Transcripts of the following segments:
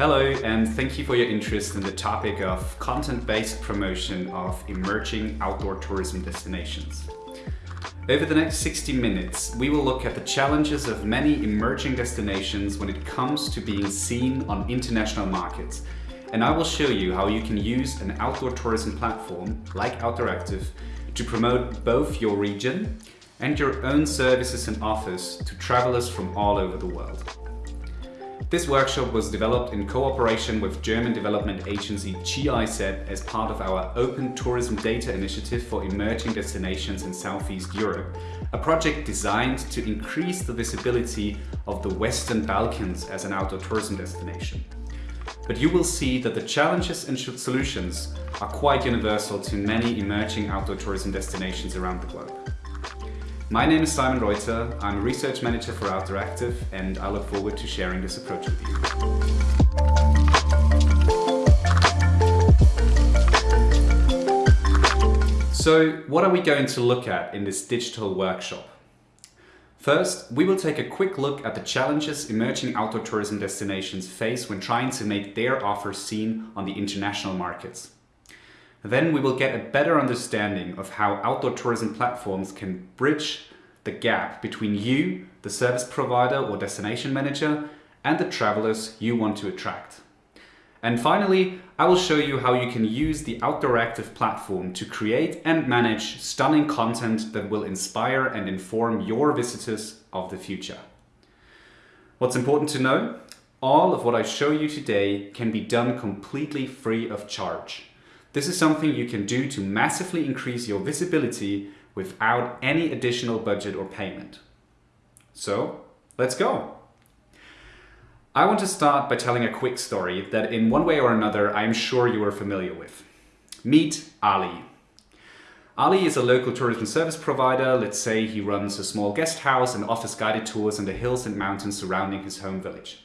Hello and thank you for your interest in the topic of content-based promotion of emerging outdoor tourism destinations. Over the next 60 minutes, we will look at the challenges of many emerging destinations when it comes to being seen on international markets. And I will show you how you can use an outdoor tourism platform like Outdooractive to promote both your region and your own services and offers to travelers from all over the world. This workshop was developed in cooperation with German development agency GIZ as part of our Open Tourism Data Initiative for Emerging Destinations in Southeast Europe, a project designed to increase the visibility of the Western Balkans as an outdoor tourism destination. But you will see that the challenges and solutions are quite universal to many emerging outdoor tourism destinations around the globe. My name is Simon Reuter, I'm a research manager for Outdooractive and I look forward to sharing this approach with you. So what are we going to look at in this digital workshop? First, we will take a quick look at the challenges emerging outdoor tourism destinations face when trying to make their offers seen on the international markets. Then we will get a better understanding of how outdoor tourism platforms can bridge the gap between you, the service provider or destination manager, and the travelers you want to attract. And finally, I will show you how you can use the Outdooractive platform to create and manage stunning content that will inspire and inform your visitors of the future. What's important to know? All of what I show you today can be done completely free of charge. This is something you can do to massively increase your visibility without any additional budget or payment. So let's go. I want to start by telling a quick story that in one way or another I am sure you are familiar with. Meet Ali. Ali is a local tourism service provider. Let's say he runs a small guest house and offers guided tours in the hills and mountains surrounding his home village.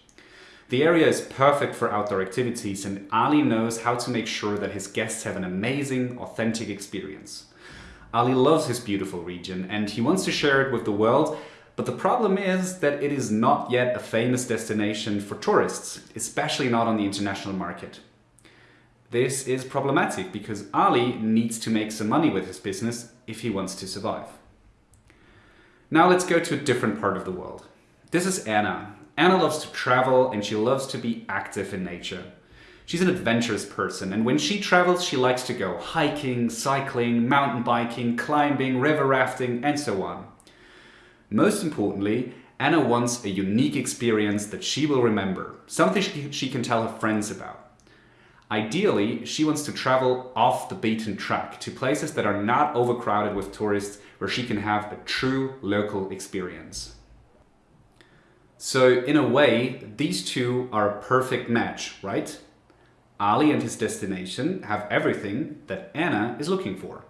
The area is perfect for outdoor activities and Ali knows how to make sure that his guests have an amazing, authentic experience. Ali loves his beautiful region and he wants to share it with the world, but the problem is that it is not yet a famous destination for tourists, especially not on the international market. This is problematic because Ali needs to make some money with his business if he wants to survive. Now let's go to a different part of the world. This is Anna, Anna loves to travel and she loves to be active in nature. She's an adventurous person and when she travels she likes to go hiking, cycling, mountain biking, climbing, river rafting and so on. Most importantly, Anna wants a unique experience that she will remember, something she can tell her friends about. Ideally, she wants to travel off the beaten track to places that are not overcrowded with tourists where she can have a true local experience. So in a way, these two are a perfect match, right? Ali and his destination have everything that Anna is looking for.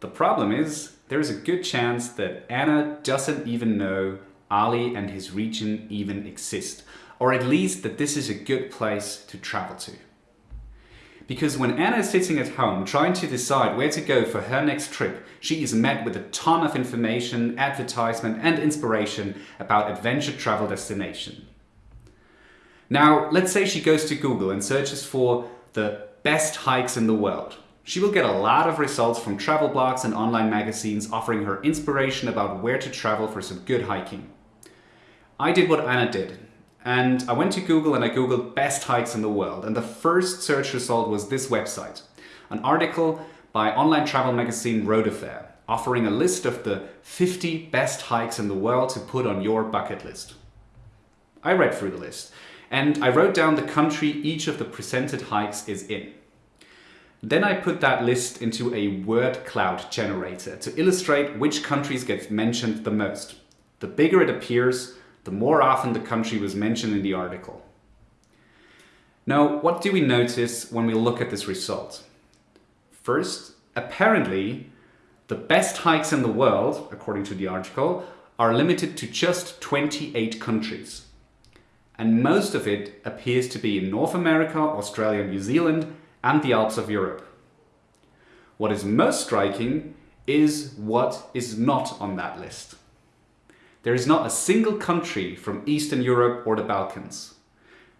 The problem is, there is a good chance that Anna doesn't even know Ali and his region even exist, or at least that this is a good place to travel to. Because when Anna is sitting at home trying to decide where to go for her next trip, she is met with a ton of information, advertisement and inspiration about adventure travel destination. Now, let's say she goes to Google and searches for the best hikes in the world. She will get a lot of results from travel blogs and online magazines offering her inspiration about where to travel for some good hiking. I did what Anna did and I went to Google and I googled best hikes in the world and the first search result was this website. An article by online travel magazine Road Affair offering a list of the 50 best hikes in the world to put on your bucket list. I read through the list and I wrote down the country each of the presented hikes is in. Then I put that list into a word cloud generator to illustrate which countries get mentioned the most. The bigger it appears, the more often the country was mentioned in the article. Now, what do we notice when we look at this result? First, apparently, the best hikes in the world, according to the article, are limited to just 28 countries. And most of it appears to be in North America, Australia, New Zealand, and the Alps of Europe. What is most striking is what is not on that list. There is not a single country from Eastern Europe or the Balkans.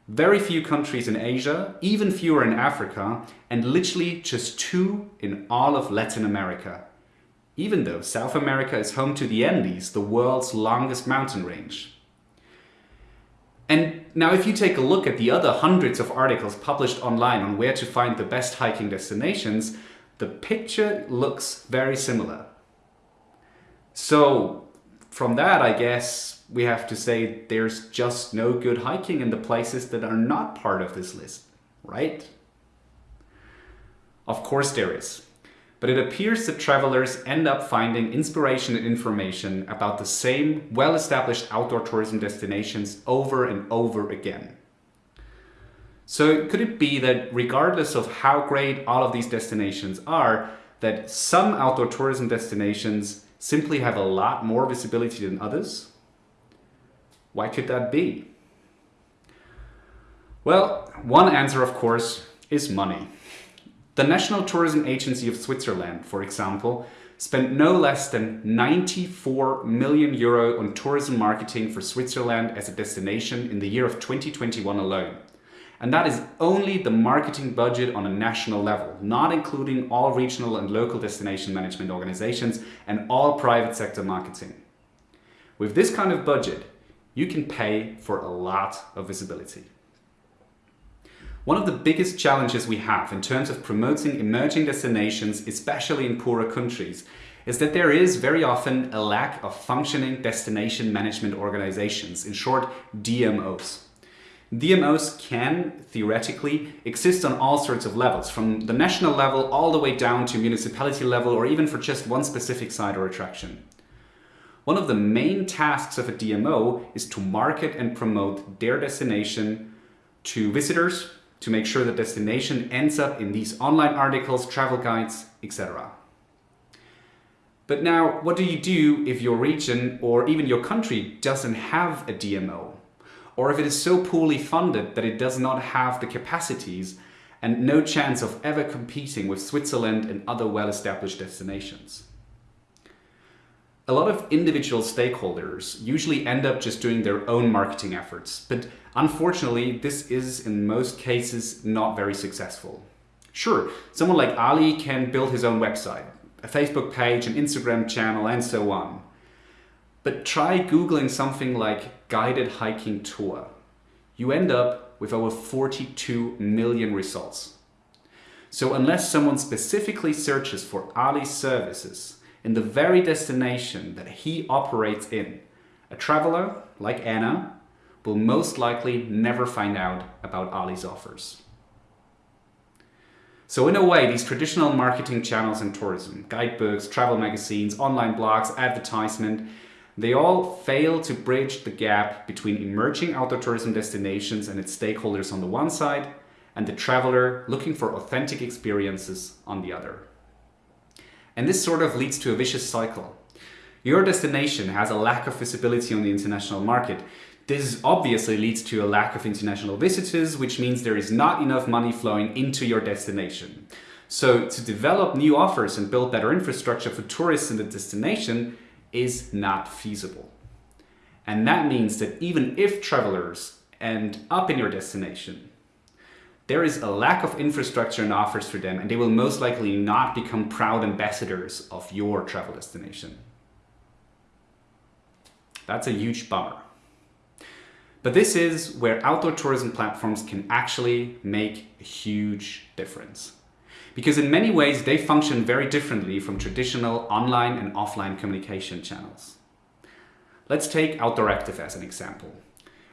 very few countries in Asia, even fewer in Africa, and literally just two in all of Latin America. Even though South America is home to the Andes, the world's longest mountain range. And now if you take a look at the other hundreds of articles published online on where to find the best hiking destinations, the picture looks very similar. So from that, I guess we have to say there's just no good hiking in the places that are not part of this list, right? Of course there is. But it appears that travelers end up finding inspiration and information about the same well-established outdoor tourism destinations over and over again. So could it be that regardless of how great all of these destinations are, that some outdoor tourism destinations simply have a lot more visibility than others? Why could that be? Well, one answer, of course, is money. The National Tourism Agency of Switzerland, for example, spent no less than 94 million euro on tourism marketing for Switzerland as a destination in the year of 2021 alone. And that is only the marketing budget on a national level, not including all regional and local destination management organizations and all private sector marketing. With this kind of budget, you can pay for a lot of visibility. One of the biggest challenges we have in terms of promoting emerging destinations, especially in poorer countries, is that there is very often a lack of functioning destination management organizations, in short, DMOs. DMOs can, theoretically, exist on all sorts of levels, from the national level all the way down to municipality level or even for just one specific site or attraction. One of the main tasks of a DMO is to market and promote their destination to visitors, to make sure the destination ends up in these online articles, travel guides, etc. But now, what do you do if your region or even your country doesn't have a DMO? Or if it is so poorly funded that it does not have the capacities and no chance of ever competing with Switzerland and other well-established destinations. A lot of individual stakeholders usually end up just doing their own marketing efforts, but unfortunately this is in most cases not very successful. Sure, someone like Ali can build his own website, a Facebook page, an Instagram channel and so on. But try Googling something like guided hiking tour. You end up with over 42 million results. So unless someone specifically searches for Ali's services in the very destination that he operates in, a traveler like Anna will most likely never find out about Ali's offers. So in a way, these traditional marketing channels in tourism, guidebooks, travel magazines, online blogs, advertisement, they all fail to bridge the gap between emerging outdoor tourism destinations and its stakeholders on the one side and the traveler looking for authentic experiences on the other. And this sort of leads to a vicious cycle. Your destination has a lack of visibility on the international market. This obviously leads to a lack of international visitors, which means there is not enough money flowing into your destination. So to develop new offers and build better infrastructure for tourists in the destination, is not feasible. And that means that even if travelers end up in your destination, there is a lack of infrastructure and offers for them and they will most likely not become proud ambassadors of your travel destination. That's a huge bummer. But this is where outdoor tourism platforms can actually make a huge difference because in many ways they function very differently from traditional online and offline communication channels. Let's take Outdooractive as an example.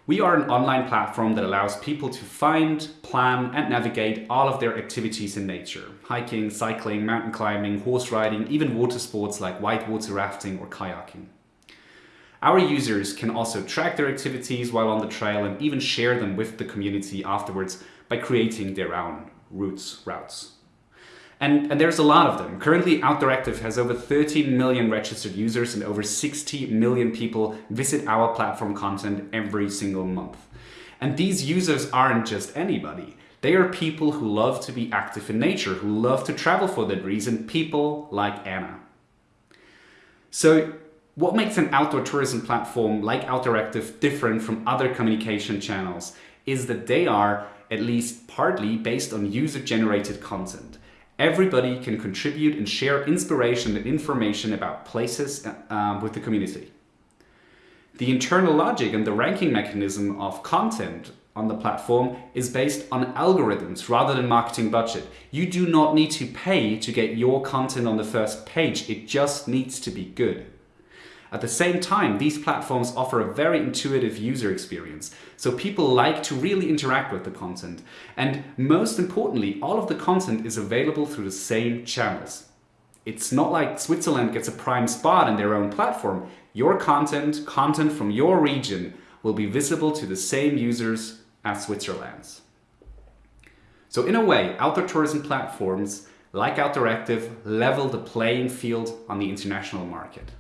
We are an online platform that allows people to find, plan and navigate all of their activities in nature. Hiking, cycling, mountain climbing, horse riding, even water sports like whitewater rafting or kayaking. Our users can also track their activities while on the trail and even share them with the community afterwards by creating their own routes. routes. And, and, there's a lot of them. Currently, Outdooractive has over 13 million registered users and over 60 million people visit our platform content every single month. And these users aren't just anybody. They are people who love to be active in nature, who love to travel for that reason, people like Anna. So what makes an outdoor tourism platform like Outdooractive different from other communication channels is that they are at least partly based on user-generated content. Everybody can contribute and share inspiration and information about places uh, with the community. The internal logic and the ranking mechanism of content on the platform is based on algorithms rather than marketing budget. You do not need to pay to get your content on the first page. It just needs to be good. At the same time, these platforms offer a very intuitive user experience, so people like to really interact with the content. And most importantly, all of the content is available through the same channels. It's not like Switzerland gets a prime spot in their own platform. Your content, content from your region, will be visible to the same users as Switzerland's. So in a way, outdoor tourism platforms like Outdooractive level the playing field on the international market.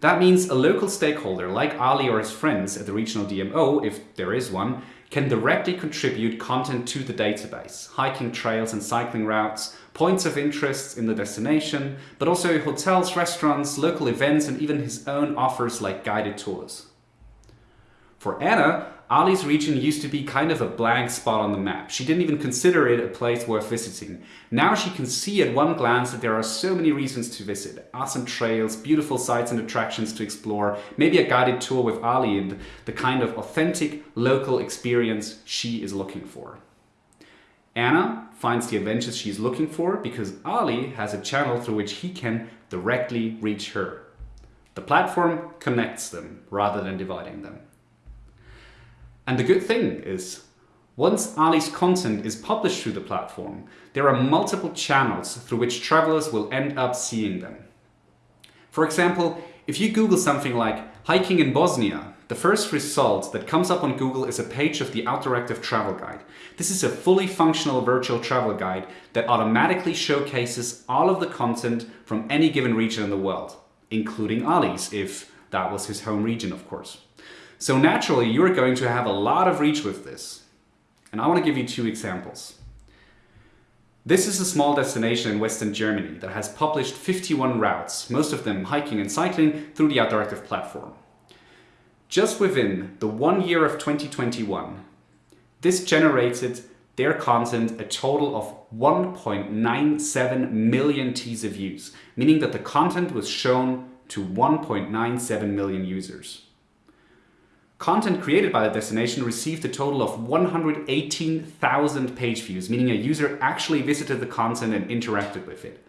That means a local stakeholder like Ali or his friends at the regional DMO, if there is one, can directly contribute content to the database, hiking trails and cycling routes, points of interest in the destination, but also hotels, restaurants, local events and even his own offers like guided tours. For Anna, Ali's region used to be kind of a blank spot on the map. She didn't even consider it a place worth visiting. Now she can see at one glance that there are so many reasons to visit. Awesome trails, beautiful sites and attractions to explore, maybe a guided tour with Ali and the kind of authentic local experience she is looking for. Anna finds the adventures she's looking for because Ali has a channel through which he can directly reach her. The platform connects them rather than dividing them. And the good thing is, once Ali's content is published through the platform, there are multiple channels through which travelers will end up seeing them. For example, if you Google something like hiking in Bosnia, the first result that comes up on Google is a page of the Outdooractive Travel Guide. This is a fully functional virtual travel guide that automatically showcases all of the content from any given region in the world, including Ali's, if that was his home region, of course. So naturally, you're going to have a lot of reach with this. And I want to give you two examples. This is a small destination in Western Germany that has published 51 routes, most of them hiking and cycling through the Outdooractive platform. Just within the one year of 2021, this generated their content a total of 1.97 million teaser views, meaning that the content was shown to 1.97 million users. Content created by the destination received a total of 118,000 page views, meaning a user actually visited the content and interacted with it.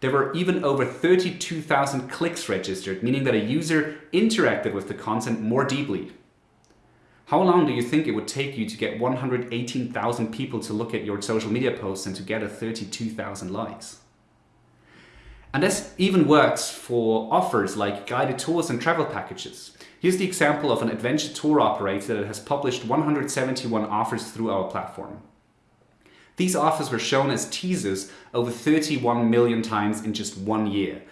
There were even over 32,000 clicks registered, meaning that a user interacted with the content more deeply. How long do you think it would take you to get 118,000 people to look at your social media posts and to get a 32,000 likes? And this even works for offers like guided tours and travel packages. Here's the example of an adventure tour operator that has published 171 offers through our platform. These offers were shown as teasers over 31 million times in just one year.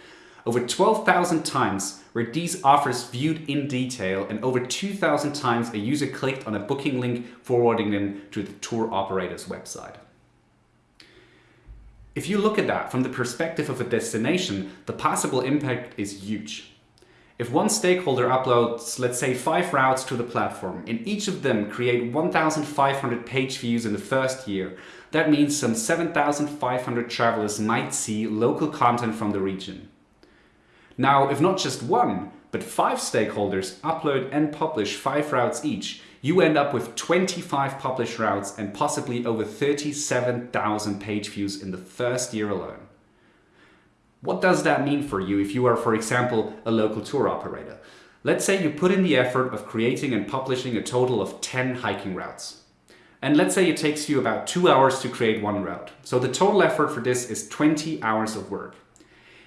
Over 12,000 times were these offers viewed in detail and over 2,000 times a user clicked on a booking link forwarding them to the tour operator's website. If you look at that from the perspective of a destination, the possible impact is huge. If one stakeholder uploads, let's say, five routes to the platform, and each of them create 1,500 page views in the first year, that means some 7,500 travelers might see local content from the region. Now, if not just one, but five stakeholders upload and publish five routes each, you end up with 25 published routes and possibly over 37,000 page views in the first year alone. What does that mean for you if you are, for example, a local tour operator? Let's say you put in the effort of creating and publishing a total of 10 hiking routes. And let's say it takes you about two hours to create one route. So the total effort for this is 20 hours of work.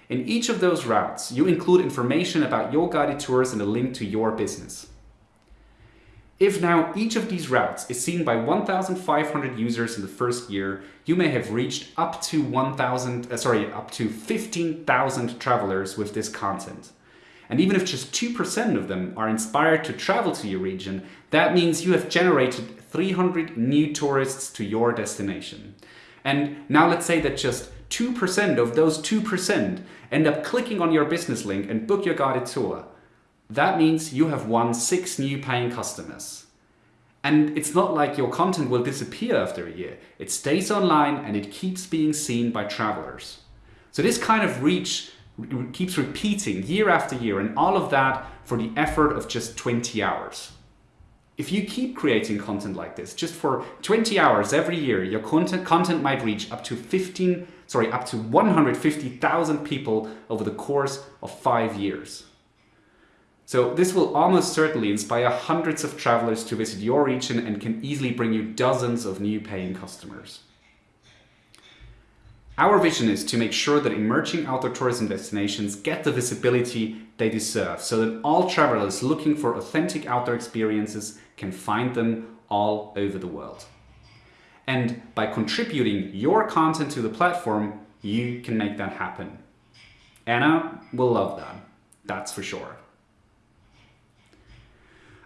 In each of those routes, you include information about your guided tours and a link to your business. If now each of these routes is seen by 1,500 users in the first year, you may have reached up to 1,000, uh, sorry, up to 15,000 travelers with this content. And even if just 2% of them are inspired to travel to your region, that means you have generated 300 new tourists to your destination. And now let's say that just 2% of those 2% end up clicking on your business link and book your guided tour. That means you have won six new paying customers. And it's not like your content will disappear after a year. It stays online and it keeps being seen by travelers. So this kind of reach keeps repeating year after year and all of that for the effort of just 20 hours. If you keep creating content like this, just for 20 hours every year, your content, content might reach up to 15, sorry, up to 150,000 people over the course of five years. So this will almost certainly inspire hundreds of travelers to visit your region and can easily bring you dozens of new paying customers. Our vision is to make sure that emerging outdoor tourism destinations get the visibility they deserve so that all travelers looking for authentic outdoor experiences can find them all over the world. And by contributing your content to the platform, you can make that happen. Anna will love that, that's for sure.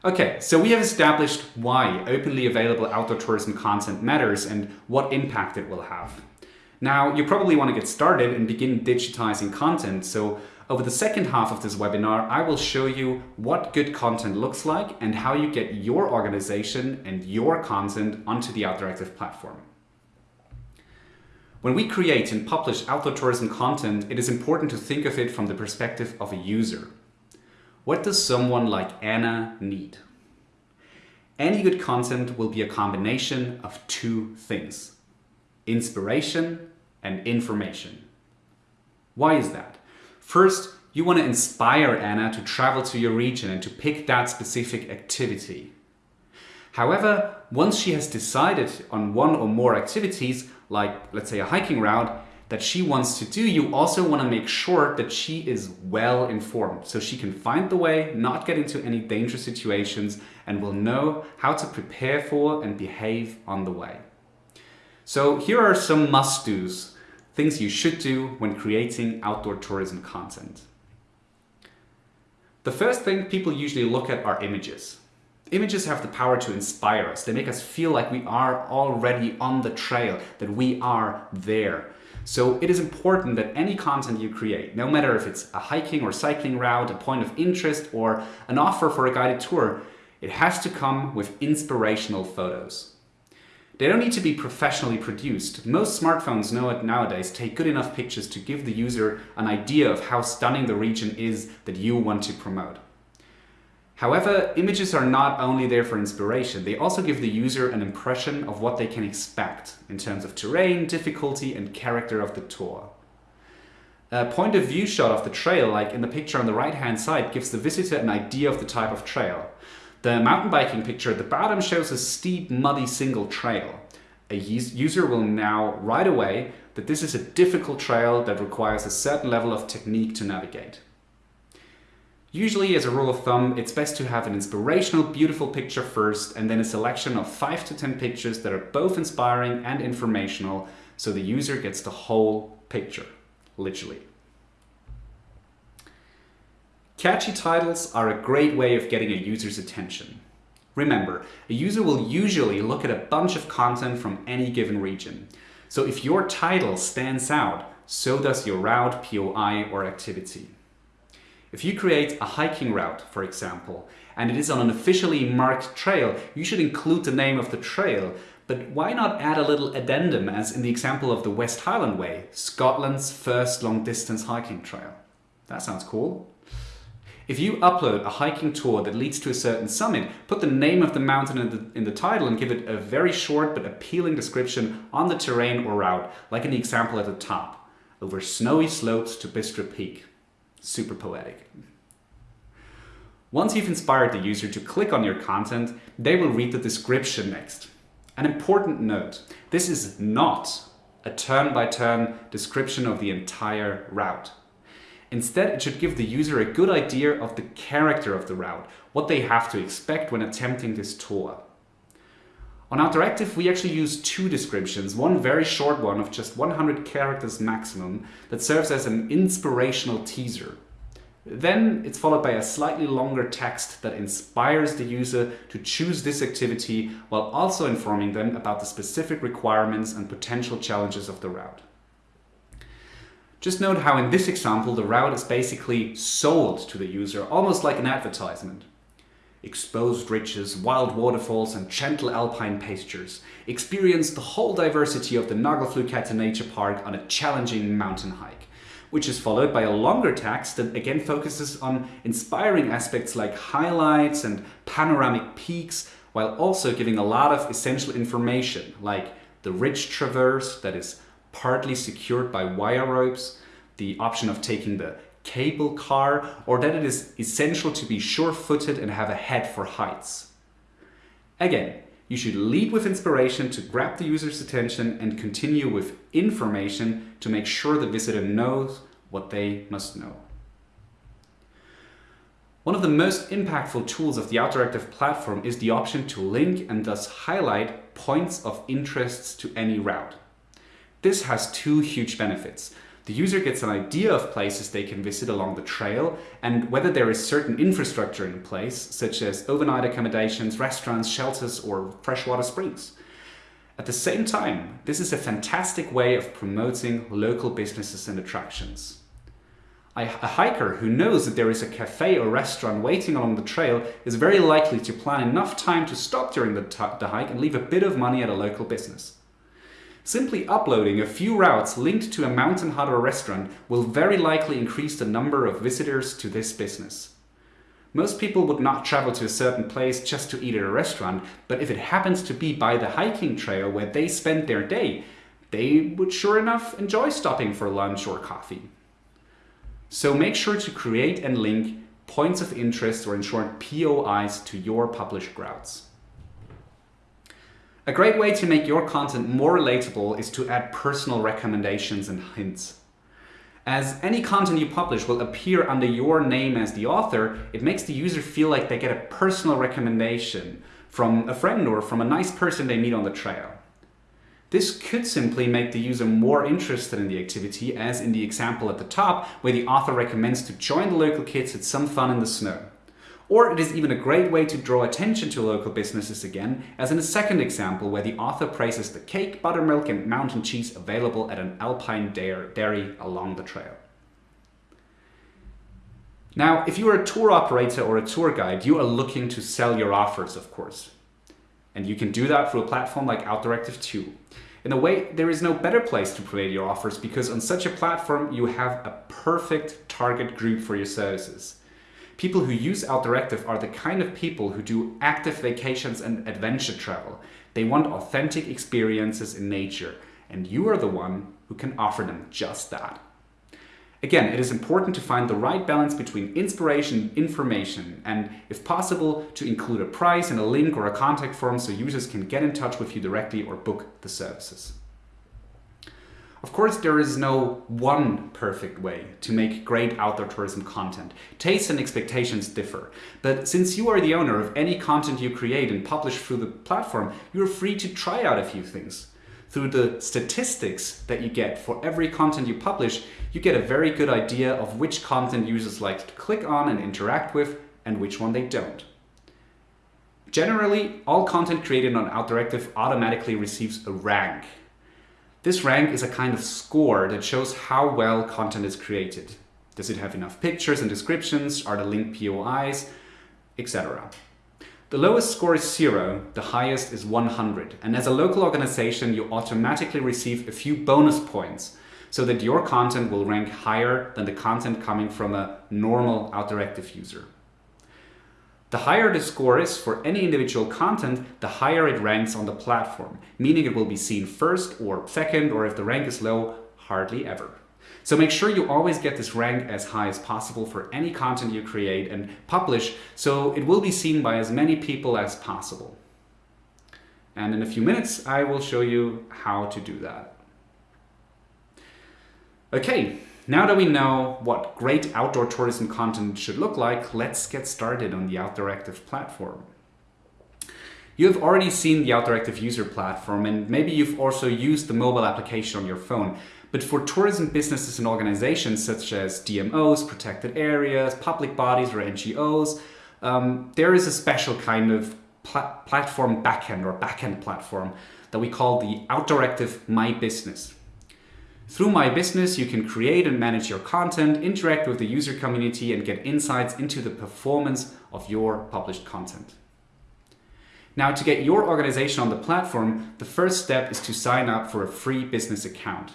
Okay, so we have established why openly available outdoor tourism content matters and what impact it will have. Now, you probably want to get started and begin digitizing content. So over the second half of this webinar, I will show you what good content looks like and how you get your organization and your content onto the Outdooractive platform. When we create and publish outdoor tourism content, it is important to think of it from the perspective of a user. What does someone like Anna need? Any good content will be a combination of two things, inspiration and information. Why is that? First, you want to inspire Anna to travel to your region and to pick that specific activity. However, once she has decided on one or more activities, like let's say a hiking route, that she wants to do, you also want to make sure that she is well informed so she can find the way, not get into any dangerous situations and will know how to prepare for and behave on the way. So here are some must-dos, things you should do when creating outdoor tourism content. The first thing people usually look at are images. Images have the power to inspire us. They make us feel like we are already on the trail, that we are there. So it is important that any content you create, no matter if it's a hiking or cycling route, a point of interest, or an offer for a guided tour, it has to come with inspirational photos. They don't need to be professionally produced. Most smartphones know it nowadays take good enough pictures to give the user an idea of how stunning the region is that you want to promote. However, images are not only there for inspiration, they also give the user an impression of what they can expect in terms of terrain, difficulty and character of the tour. A point of view shot of the trail, like in the picture on the right hand side, gives the visitor an idea of the type of trail. The mountain biking picture at the bottom shows a steep, muddy single trail. A user will now right away that this is a difficult trail that requires a certain level of technique to navigate. Usually, as a rule of thumb, it's best to have an inspirational, beautiful picture first and then a selection of 5 to 10 pictures that are both inspiring and informational so the user gets the whole picture, literally. Catchy titles are a great way of getting a user's attention. Remember, a user will usually look at a bunch of content from any given region. So if your title stands out, so does your route, POI or activity. If you create a hiking route, for example, and it is on an officially marked trail, you should include the name of the trail, but why not add a little addendum as in the example of the West Highland Way, Scotland's first long distance hiking trail? That sounds cool. If you upload a hiking tour that leads to a certain summit, put the name of the mountain in the, in the title and give it a very short but appealing description on the terrain or route, like in the example at the top, over snowy slopes to Bistra Peak. Super poetic. Once you've inspired the user to click on your content, they will read the description next. An important note, this is not a turn-by-turn -turn description of the entire route. Instead, it should give the user a good idea of the character of the route, what they have to expect when attempting this tour. On Outdooractive, we actually use two descriptions, one very short one of just 100 characters maximum that serves as an inspirational teaser. Then it's followed by a slightly longer text that inspires the user to choose this activity while also informing them about the specific requirements and potential challenges of the route. Just note how in this example the route is basically sold to the user, almost like an advertisement. Exposed ridges, wild waterfalls and gentle alpine pastures. Experience the whole diversity of the Nagelfluhkette Nature Park on a challenging mountain hike, which is followed by a longer text that again focuses on inspiring aspects like highlights and panoramic peaks, while also giving a lot of essential information like the ridge traverse that is partly secured by wire ropes, the option of taking the cable car, or that it is essential to be sure-footed and have a head for heights. Again, you should lead with inspiration to grab the user's attention and continue with information to make sure the visitor knows what they must know. One of the most impactful tools of the Outdooractive platform is the option to link and thus highlight points of interests to any route. This has two huge benefits. The user gets an idea of places they can visit along the trail and whether there is certain infrastructure in place, such as overnight accommodations, restaurants, shelters or freshwater springs. At the same time, this is a fantastic way of promoting local businesses and attractions. A hiker who knows that there is a cafe or restaurant waiting along the trail is very likely to plan enough time to stop during the, the hike and leave a bit of money at a local business. Simply uploading a few routes linked to a mountain hut or restaurant will very likely increase the number of visitors to this business. Most people would not travel to a certain place just to eat at a restaurant, but if it happens to be by the hiking trail where they spend their day, they would sure enough enjoy stopping for lunch or coffee. So make sure to create and link points of interest or in short POIs to your published routes. A great way to make your content more relatable is to add personal recommendations and hints. As any content you publish will appear under your name as the author, it makes the user feel like they get a personal recommendation from a friend or from a nice person they meet on the trail. This could simply make the user more interested in the activity as in the example at the top where the author recommends to join the local kids at some fun in the snow. Or it is even a great way to draw attention to local businesses again, as in a second example where the author praises the cake, buttermilk and mountain cheese available at an alpine dairy along the trail. Now, if you are a tour operator or a tour guide, you are looking to sell your offers, of course. And you can do that through a platform like Outdooractive 2. In a way, there is no better place to promote your offers because on such a platform, you have a perfect target group for your services. People who use Outdooractive are the kind of people who do active vacations and adventure travel. They want authentic experiences in nature, and you are the one who can offer them just that. Again, it is important to find the right balance between inspiration and information, and if possible, to include a price and a link or a contact form so users can get in touch with you directly or book the services. Of course, there is no one perfect way to make great outdoor tourism content. Tastes and expectations differ. But since you are the owner of any content you create and publish through the platform, you're free to try out a few things. Through the statistics that you get for every content you publish, you get a very good idea of which content users like to click on and interact with and which one they don't. Generally, all content created on Outdooractive automatically receives a rank this rank is a kind of score that shows how well content is created. Does it have enough pictures and descriptions? Are the linked POIs? Etc. The lowest score is zero, the highest is 100. And as a local organization, you automatically receive a few bonus points so that your content will rank higher than the content coming from a normal Outdooractive user. The higher the score is for any individual content, the higher it ranks on the platform, meaning it will be seen first or second, or if the rank is low, hardly ever. So make sure you always get this rank as high as possible for any content you create and publish, so it will be seen by as many people as possible. And in a few minutes, I will show you how to do that. Okay, now that we know what great outdoor tourism content should look like, let's get started on the Outdooractive platform. You have already seen the Outdooractive user platform and maybe you've also used the mobile application on your phone. But for tourism businesses and organizations such as DMOs, protected areas, public bodies or NGOs, um, there is a special kind of pla platform backend or backend platform that we call the Outdooractive My Business. Through My Business, you can create and manage your content, interact with the user community, and get insights into the performance of your published content. Now, to get your organization on the platform, the first step is to sign up for a free business account.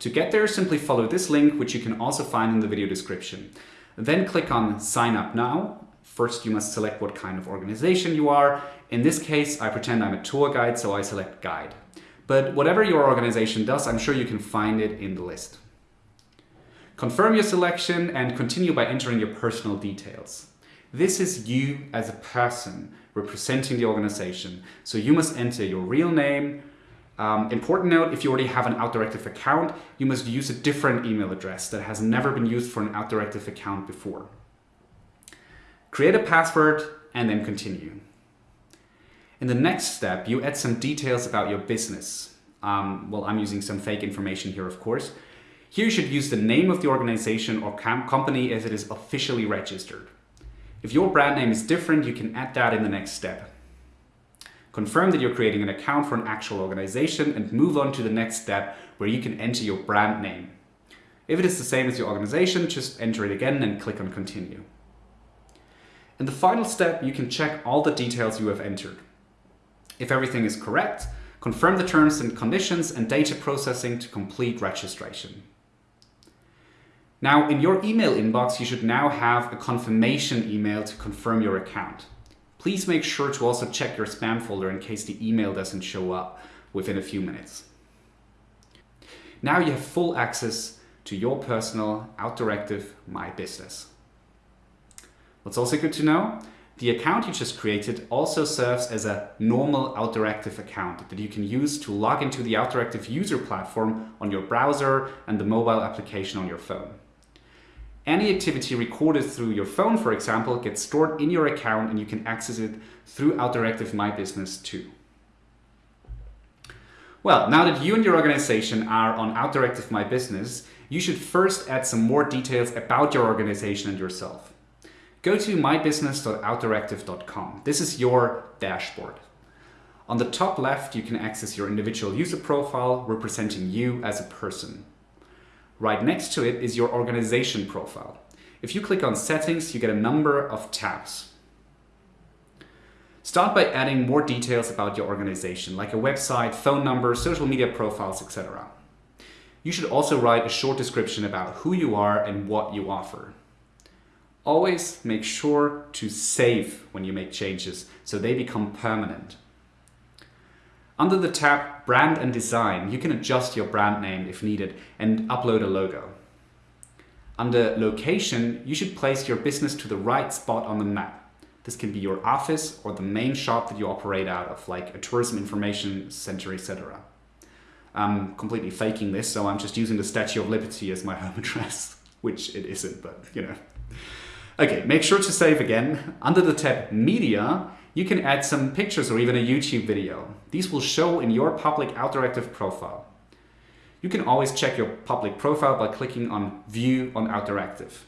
To get there, simply follow this link, which you can also find in the video description. Then click on Sign Up Now. First, you must select what kind of organization you are. In this case, I pretend I'm a tour guide, so I select Guide. But whatever your organization does, I'm sure you can find it in the list. Confirm your selection and continue by entering your personal details. This is you as a person representing the organization. So you must enter your real name. Um, important note, if you already have an Outdooractive account, you must use a different email address that has never been used for an Outdooractive account before. Create a password and then continue. In the next step, you add some details about your business. Um, well, I'm using some fake information here, of course. Here you should use the name of the organization or company as it is officially registered. If your brand name is different, you can add that in the next step. Confirm that you're creating an account for an actual organization and move on to the next step where you can enter your brand name. If it is the same as your organization, just enter it again and click on continue. In the final step, you can check all the details you have entered. If everything is correct, confirm the terms and conditions and data processing to complete registration. Now, in your email inbox, you should now have a confirmation email to confirm your account. Please make sure to also check your spam folder in case the email doesn't show up within a few minutes. Now you have full access to your personal Outdooractive My Business. What's also good to know, the account you just created also serves as a normal Outdooractive account that you can use to log into the Outdooractive user platform on your browser and the mobile application on your phone. Any activity recorded through your phone, for example, gets stored in your account and you can access it through Outdooractive My Business too. Well, now that you and your organization are on Outdooractive My Business, you should first add some more details about your organization and yourself. Go to mybusiness.outdooractive.com. This is your dashboard. On the top left, you can access your individual user profile representing you as a person. Right next to it is your organization profile. If you click on settings, you get a number of tabs. Start by adding more details about your organization, like a website, phone number, social media profiles, etc. You should also write a short description about who you are and what you offer. Always make sure to save when you make changes so they become permanent. Under the tab Brand and Design, you can adjust your brand name if needed and upload a logo. Under Location, you should place your business to the right spot on the map. This can be your office or the main shop that you operate out of, like a tourism information center, etc. I'm completely faking this, so I'm just using the Statue of Liberty as my home address, which it isn't, but you know. Okay, make sure to save again. Under the tab Media, you can add some pictures or even a YouTube video. These will show in your public Outdooractive profile. You can always check your public profile by clicking on View on Outdooractive.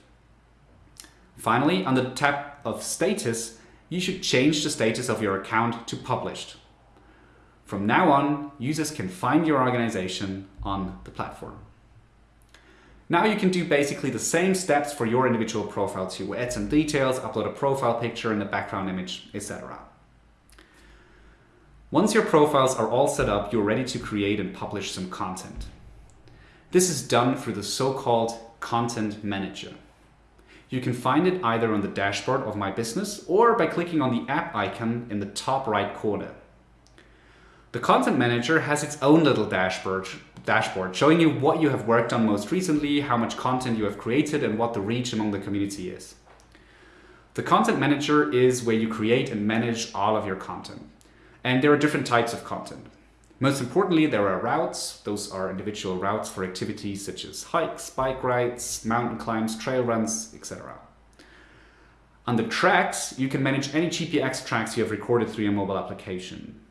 Finally, under the tab of Status, you should change the status of your account to Published. From now on, users can find your organization on the platform. Now you can do basically the same steps for your individual profile too. Add some details, upload a profile picture and a background image, etc. Once your profiles are all set up, you're ready to create and publish some content. This is done through the so-called Content Manager. You can find it either on the dashboard of My Business or by clicking on the app icon in the top right corner. The Content Manager has its own little dashboard dashboard showing you what you have worked on most recently, how much content you have created and what the reach among the community is. The Content Manager is where you create and manage all of your content. And there are different types of content. Most importantly, there are routes. Those are individual routes for activities such as hikes, bike rides, mountain climbs, trail runs, etc. Under tracks, you can manage any GPX tracks you have recorded through your mobile application.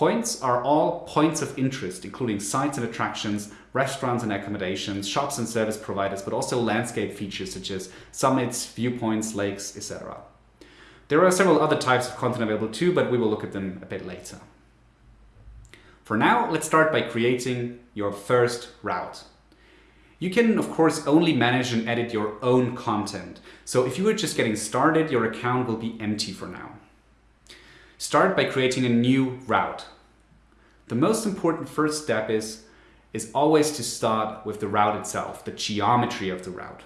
Points are all points of interest, including sites and attractions, restaurants and accommodations, shops and service providers, but also landscape features such as summits, viewpoints, lakes, etc. There are several other types of content available too, but we will look at them a bit later. For now, let's start by creating your first route. You can, of course, only manage and edit your own content. So if you are just getting started, your account will be empty for now. Start by creating a new route. The most important first step is, is always to start with the route itself, the geometry of the route.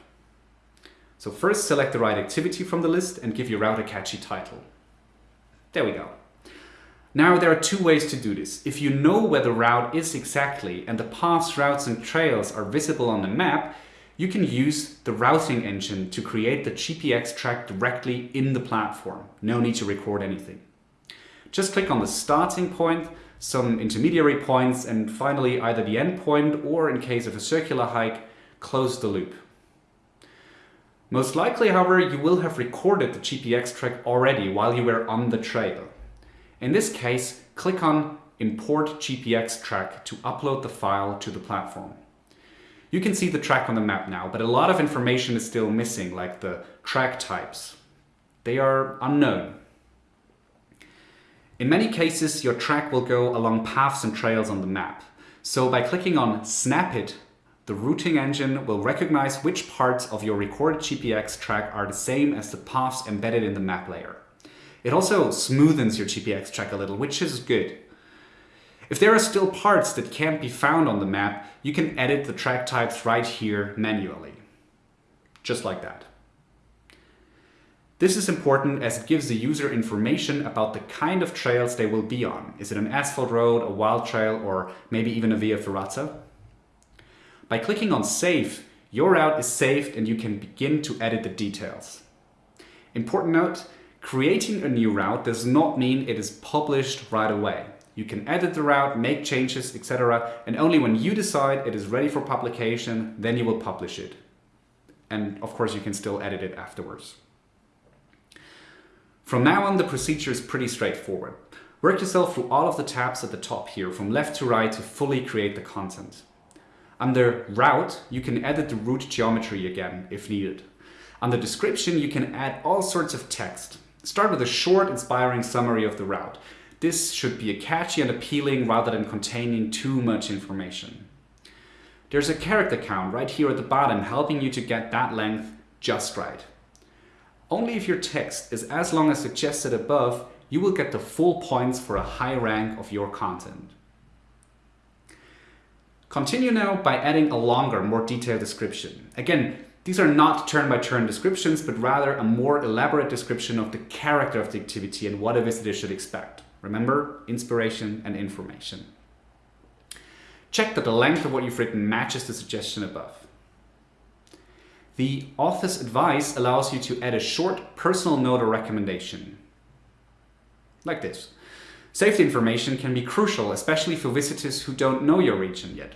So first select the right activity from the list and give your route a catchy title. There we go. Now there are two ways to do this. If you know where the route is exactly and the paths, routes and trails are visible on the map, you can use the routing engine to create the GPX track directly in the platform. No need to record anything. Just click on the starting point, some intermediary points and finally either the end point or in case of a circular hike, close the loop. Most likely, however, you will have recorded the GPX track already while you were on the trail. In this case, click on Import GPX track to upload the file to the platform. You can see the track on the map now, but a lot of information is still missing, like the track types. They are unknown. In many cases, your track will go along paths and trails on the map. So by clicking on Snap It, the routing engine will recognize which parts of your recorded GPX track are the same as the paths embedded in the map layer. It also smoothens your GPX track a little, which is good. If there are still parts that can't be found on the map, you can edit the track types right here manually. Just like that. This is important as it gives the user information about the kind of trails they will be on. Is it an asphalt road, a wild trail, or maybe even a via ferrata? By clicking on Save, your route is saved and you can begin to edit the details. Important note, Creating a new route does not mean it is published right away. You can edit the route, make changes, etc. And only when you decide it is ready for publication, then you will publish it. And of course, you can still edit it afterwards. From now on, the procedure is pretty straightforward. Work yourself through all of the tabs at the top here, from left to right to fully create the content. Under Route, you can edit the route geometry again, if needed. Under Description, you can add all sorts of text. Start with a short, inspiring summary of the route. This should be catchy and appealing rather than containing too much information. There's a character count right here at the bottom helping you to get that length just right. Only if your text is as long as suggested above, you will get the full points for a high rank of your content. Continue now by adding a longer, more detailed description. Again, these are not turn-by-turn -turn descriptions, but rather a more elaborate description of the character of the activity and what a visitor should expect. Remember, inspiration and information. Check that the length of what you've written matches the suggestion above. The author's advice allows you to add a short personal note or recommendation. Like this. Safety information can be crucial, especially for visitors who don't know your region yet.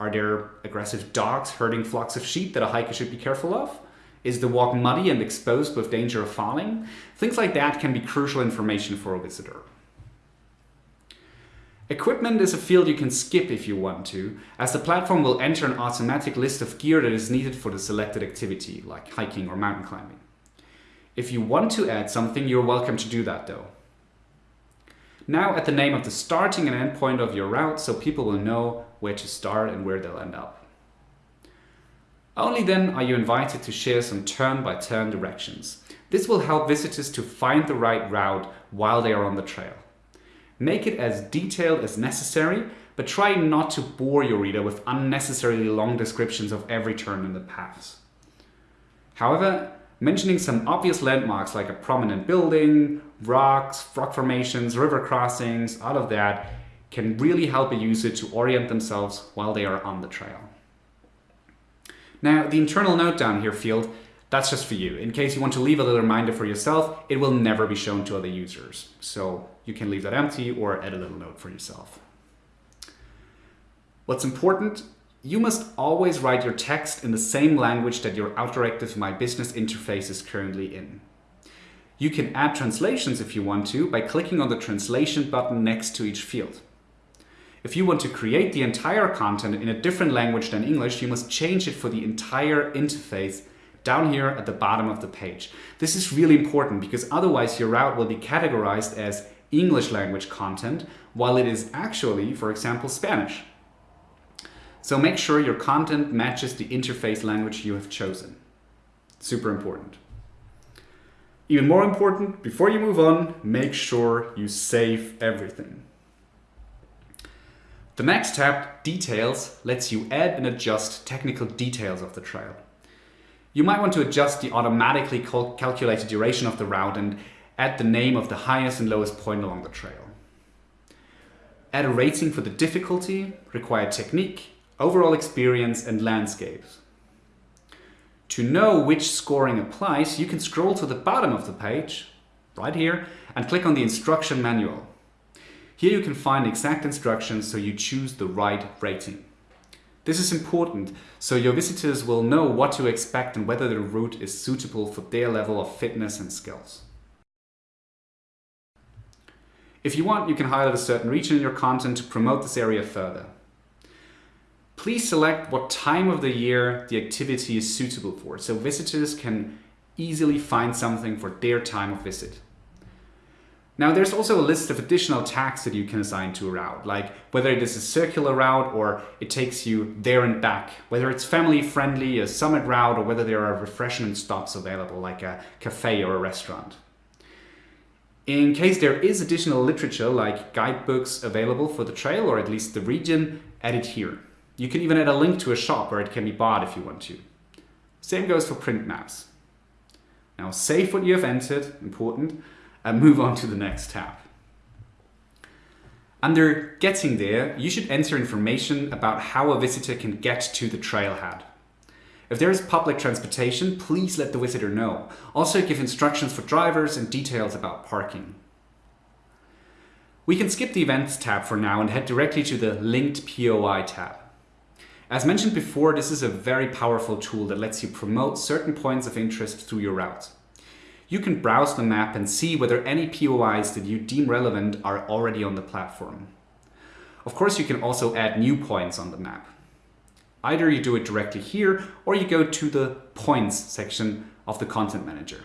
Are there aggressive dogs herding flocks of sheep that a hiker should be careful of? Is the walk muddy and exposed with danger of falling? Things like that can be crucial information for a visitor. Equipment is a field you can skip if you want to, as the platform will enter an automatic list of gear that is needed for the selected activity, like hiking or mountain climbing. If you want to add something, you're welcome to do that though. Now add the name of the starting and end point of your route so people will know where to start and where they'll end up. Only then are you invited to share some turn-by-turn -turn directions. This will help visitors to find the right route while they are on the trail. Make it as detailed as necessary, but try not to bore your reader with unnecessarily long descriptions of every turn in the paths. However, mentioning some obvious landmarks like a prominent building, rocks, rock formations, river crossings, all of that can really help a user to orient themselves while they are on the trail. Now, the internal note down here field, that's just for you. In case you want to leave a little reminder for yourself, it will never be shown to other users. So you can leave that empty or add a little note for yourself. What's important you must always write your text in the same language that your Outdooractive My Business interface is currently in. You can add translations if you want to by clicking on the translation button next to each field. If you want to create the entire content in a different language than English, you must change it for the entire interface down here at the bottom of the page. This is really important because otherwise your route will be categorized as English language content, while it is actually, for example, Spanish. So make sure your content matches the interface language you have chosen. Super important. Even more important, before you move on, make sure you save everything. The next tab, Details, lets you add and adjust technical details of the trail. You might want to adjust the automatically cal calculated duration of the route and add the name of the highest and lowest point along the trail. Add a rating for the difficulty, required technique, overall experience and landscapes. To know which scoring applies, you can scroll to the bottom of the page, right here, and click on the instruction manual. Here you can find exact instructions so you choose the right rating. This is important so your visitors will know what to expect and whether the route is suitable for their level of fitness and skills. If you want, you can highlight a certain region in your content to promote this area further. Please select what time of the year the activity is suitable for, so visitors can easily find something for their time of visit. Now there's also a list of additional tags that you can assign to a route, like whether it is a circular route or it takes you there and back, whether it's family friendly, a summit route, or whether there are refreshment stops available, like a cafe or a restaurant. In case there is additional literature like guidebooks available for the trail or at least the region, add it here. You can even add a link to a shop where it can be bought if you want to. Same goes for print maps. Now save what you have entered, important, and move on to the next tab. Under Getting There, you should enter information about how a visitor can get to the trailhead. If there is public transportation, please let the visitor know. Also give instructions for drivers and details about parking. We can skip the Events tab for now and head directly to the Linked POI tab. As mentioned before, this is a very powerful tool that lets you promote certain points of interest through your route. You can browse the map and see whether any POIs that you deem relevant are already on the platform. Of course, you can also add new points on the map. Either you do it directly here or you go to the Points section of the Content Manager.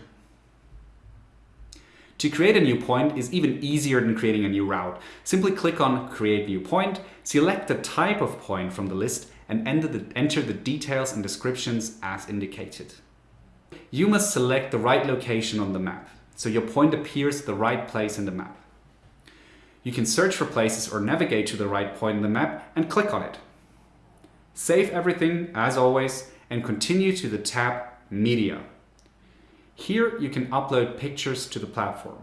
To create a new point is even easier than creating a new route. Simply click on Create New Point, select the type of point from the list and enter the, enter the details and descriptions as indicated. You must select the right location on the map, so your point appears at the right place in the map. You can search for places or navigate to the right point in the map and click on it. Save everything as always and continue to the tab Media. Here you can upload pictures to the platform.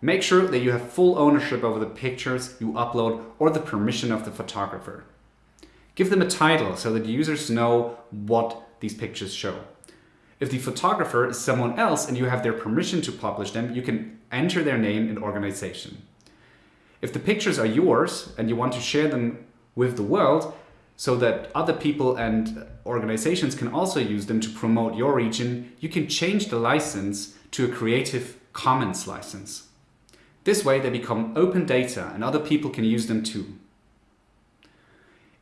Make sure that you have full ownership over the pictures you upload or the permission of the photographer. Give them a title so that users know what these pictures show. If the photographer is someone else and you have their permission to publish them, you can enter their name and organization. If the pictures are yours and you want to share them with the world so that other people and organizations can also use them to promote your region, you can change the license to a Creative Commons license. This way they become open data and other people can use them too.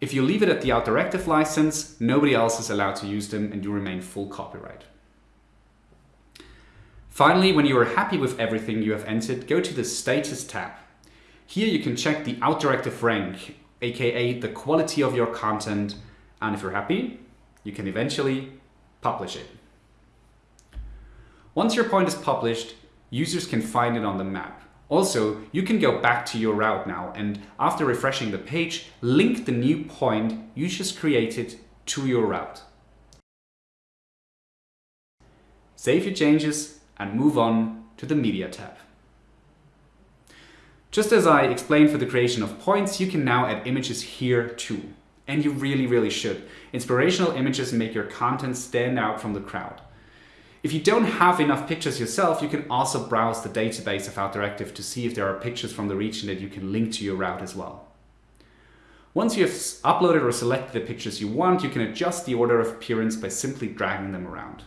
If you leave it at the Outdooractive license, nobody else is allowed to use them and you remain full copyright. Finally, when you are happy with everything you have entered, go to the Status tab. Here you can check the Outdooractive rank, aka the quality of your content, and if you're happy, you can eventually publish it. Once your point is published, users can find it on the map. Also, you can go back to your route now and after refreshing the page, link the new point you just created to your route. Save your changes and move on to the Media tab. Just as I explained for the creation of points, you can now add images here too. And you really, really should. Inspirational images make your content stand out from the crowd. If you don't have enough pictures yourself, you can also browse the database of Outdooractive to see if there are pictures from the region that you can link to your route as well. Once you have uploaded or selected the pictures you want, you can adjust the order of appearance by simply dragging them around.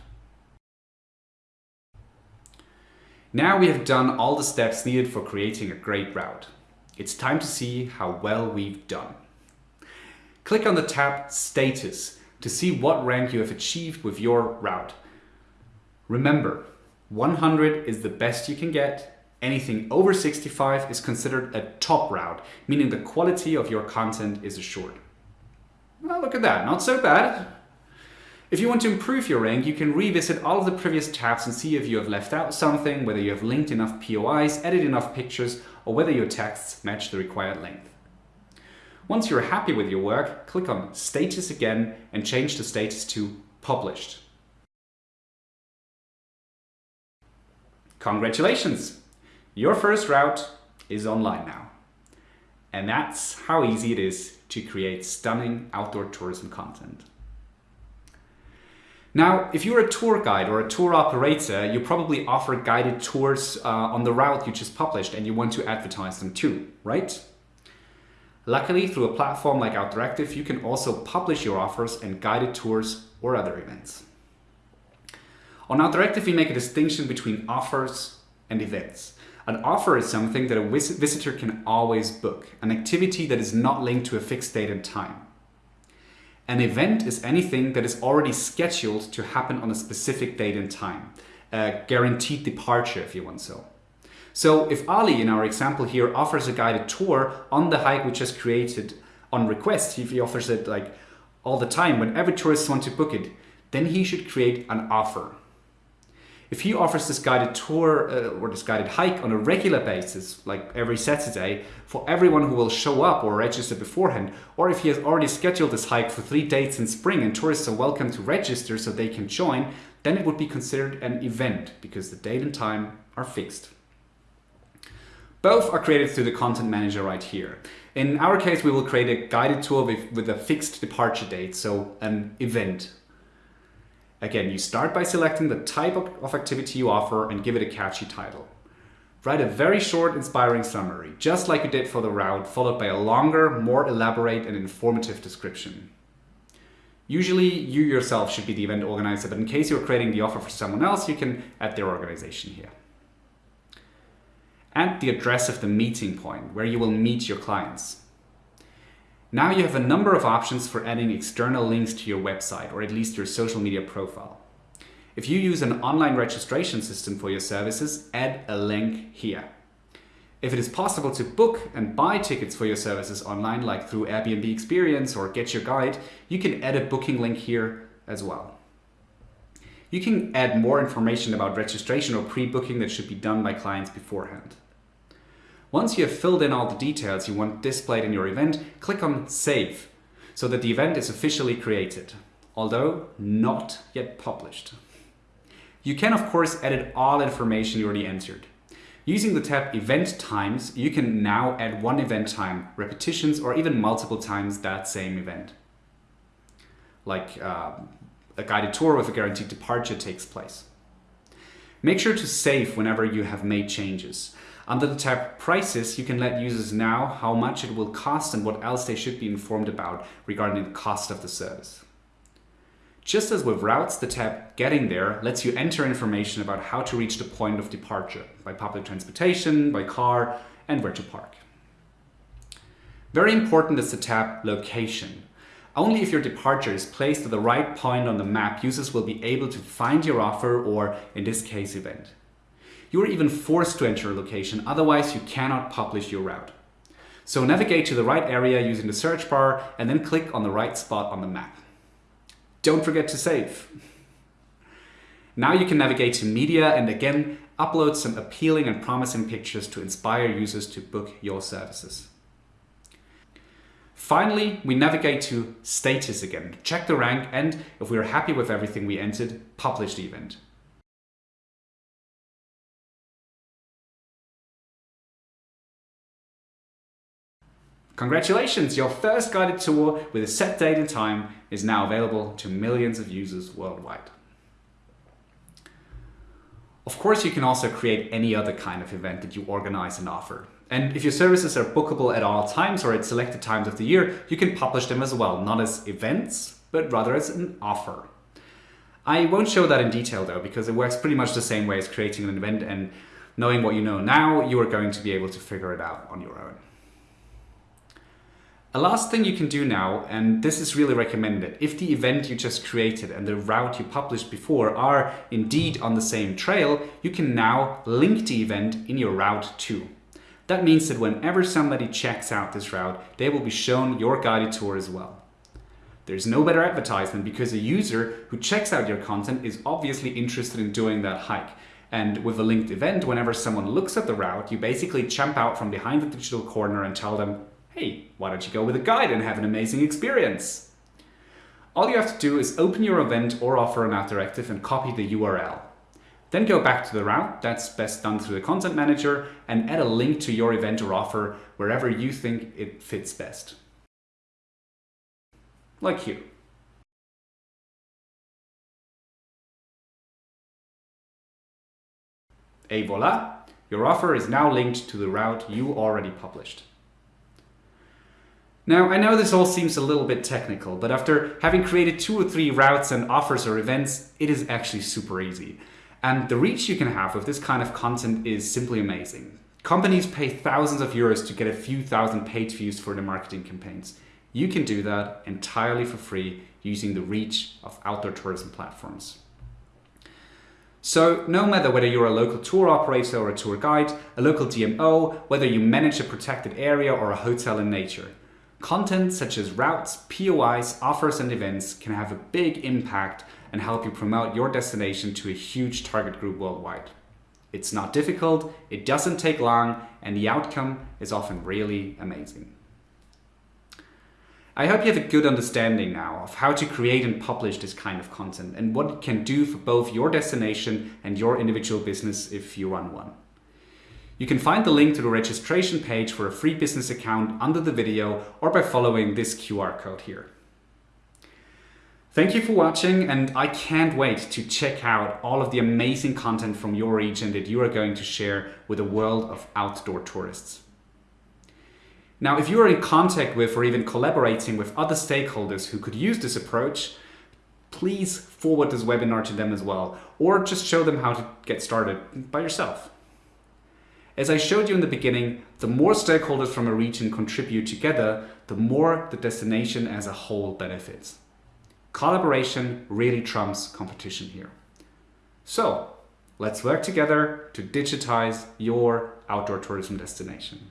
Now we have done all the steps needed for creating a great route. It's time to see how well we've done. Click on the tab Status to see what rank you have achieved with your route. Remember, 100 is the best you can get Anything over 65 is considered a top route, meaning the quality of your content is assured. Well, look at that, not so bad. If you want to improve your rank, you can revisit all of the previous tabs and see if you have left out something, whether you have linked enough POIs, edited enough pictures, or whether your texts match the required length. Once you're happy with your work, click on Status again and change the status to Published. Congratulations! Your first route is online now. And that's how easy it is to create stunning outdoor tourism content. Now, if you're a tour guide or a tour operator, you probably offer guided tours uh, on the route you just published and you want to advertise them too, right? Luckily, through a platform like Outdooractive, you can also publish your offers and guided tours or other events. On Outdooractive, we make a distinction between offers and events. An offer is something that a visitor can always book, an activity that is not linked to a fixed date and time. An event is anything that is already scheduled to happen on a specific date and time, a guaranteed departure if you want so. So if Ali in our example here offers a guided tour on the hike we just created on request, if he offers it like all the time whenever tourists want to book it, then he should create an offer. If he offers this guided tour uh, or this guided hike on a regular basis, like every Saturday, for everyone who will show up or register beforehand, or if he has already scheduled this hike for three dates in spring and tourists are welcome to register so they can join, then it would be considered an event because the date and time are fixed. Both are created through the content manager right here. In our case, we will create a guided tour with, with a fixed departure date, so an event Again, you start by selecting the type of activity you offer and give it a catchy title. Write a very short, inspiring summary, just like you did for the route, followed by a longer, more elaborate and informative description. Usually, you yourself should be the event organizer, but in case you're creating the offer for someone else, you can add their organization here. Add the address of the meeting point, where you will meet your clients. Now you have a number of options for adding external links to your website or at least your social media profile. If you use an online registration system for your services, add a link here. If it is possible to book and buy tickets for your services online, like through Airbnb Experience or GetYourGuide, you can add a booking link here as well. You can add more information about registration or pre-booking that should be done by clients beforehand. Once you have filled in all the details you want displayed in your event, click on Save so that the event is officially created, although not yet published. You can of course edit all information you already entered. Using the tab Event Times, you can now add one event time, repetitions, or even multiple times that same event. Like uh, a guided tour with a guaranteed departure takes place. Make sure to save whenever you have made changes. Under the tab Prices, you can let users know how much it will cost and what else they should be informed about regarding the cost of the service. Just as with routes, the tab Getting There lets you enter information about how to reach the point of departure by public transportation, by car, and where to park. Very important is the tab Location. Only if your departure is placed at the right point on the map, users will be able to find your offer or, in this case, event. You are even forced to enter a location, otherwise you cannot publish your route. So navigate to the right area using the search bar and then click on the right spot on the map. Don't forget to save. Now you can navigate to media and again upload some appealing and promising pictures to inspire users to book your services. Finally, we navigate to status again, check the rank and if we are happy with everything we entered, publish the event. Congratulations, your first guided tour with a set date and time is now available to millions of users worldwide. Of course, you can also create any other kind of event that you organize and offer. And if your services are bookable at all times or at selected times of the year, you can publish them as well, not as events, but rather as an offer. I won't show that in detail though, because it works pretty much the same way as creating an event and knowing what you know now, you are going to be able to figure it out on your own. A last thing you can do now, and this is really recommended, if the event you just created and the route you published before are indeed on the same trail, you can now link the event in your route too. That means that whenever somebody checks out this route, they will be shown your guided tour as well. There's no better advertisement because a user who checks out your content is obviously interested in doing that hike. And with a linked event, whenever someone looks at the route, you basically jump out from behind the digital corner and tell them, hey, why don't you go with a guide and have an amazing experience? All you have to do is open your event or offer an Directive and copy the URL. Then go back to the route, that's best done through the content manager, and add a link to your event or offer wherever you think it fits best. Like here. Et voila! Your offer is now linked to the route you already published. Now, I know this all seems a little bit technical, but after having created two or three routes and offers or events, it is actually super easy. And the reach you can have with this kind of content is simply amazing. Companies pay thousands of euros to get a few thousand page views for their marketing campaigns. You can do that entirely for free using the reach of outdoor tourism platforms. So no matter whether you're a local tour operator or a tour guide, a local DMO, whether you manage a protected area or a hotel in nature, Content such as routes, POIs, offers and events can have a big impact and help you promote your destination to a huge target group worldwide. It's not difficult, it doesn't take long, and the outcome is often really amazing. I hope you have a good understanding now of how to create and publish this kind of content and what it can do for both your destination and your individual business if you run one. You can find the link to the registration page for a free business account under the video or by following this QR code here. Thank you for watching and I can't wait to check out all of the amazing content from your region that you are going to share with the world of outdoor tourists. Now, if you are in contact with or even collaborating with other stakeholders who could use this approach, please forward this webinar to them as well, or just show them how to get started by yourself. As I showed you in the beginning, the more stakeholders from a region contribute together, the more the destination as a whole benefits. Collaboration really trumps competition here. So, let's work together to digitize your outdoor tourism destination.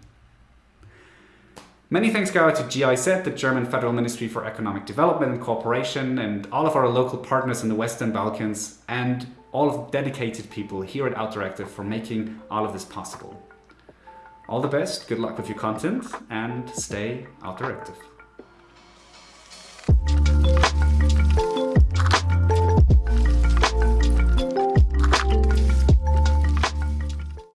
Many thanks go out to GIZ, the German Federal Ministry for Economic Development and Cooperation, and all of our local partners in the Western Balkans, and all of the dedicated people here at Outdooractive for making all of this possible. All the best, good luck with your content, and stay Outdooractive.